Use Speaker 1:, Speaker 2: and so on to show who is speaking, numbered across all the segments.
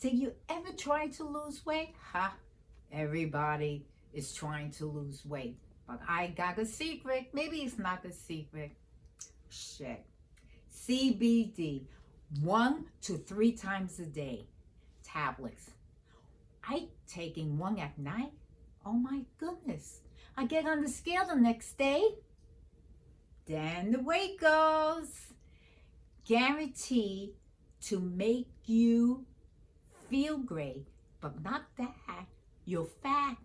Speaker 1: Did you ever try to lose weight? Ha! Everybody is trying to lose weight. But I got a secret. Maybe it's not a secret. Shit. CBD, one to three times a day. Tablets. I taking one at night. Oh my goodness. I get on the scale the next day. Then the weight goes. Guarantee to make you feel great, but not that. Your fat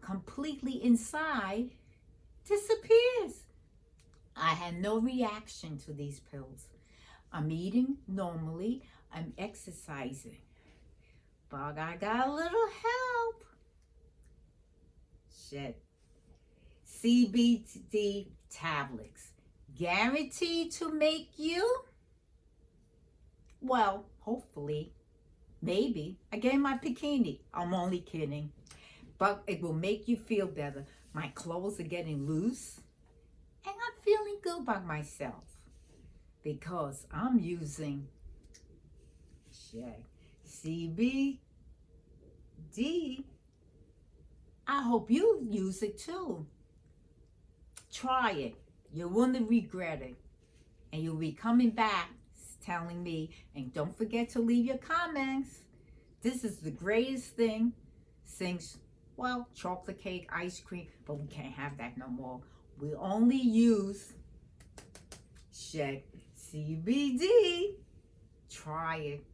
Speaker 1: completely inside disappears. I had no reaction to these pills. I'm eating normally. I'm exercising. But I got a little help. Shit. CBD tablets. Guaranteed to make you, well, hopefully, maybe. I gave my bikini. I'm only kidding. But it will make you feel better. My clothes are getting loose. And I'm feeling good by myself. Because I'm using shit, CBD. I hope you use it too. Try it. You wouldn't regret it. And you'll be coming back telling me. And don't forget to leave your comments. This is the greatest thing since, well, chocolate cake, ice cream, but we can't have that no more. We only use shit, CBD. Try it.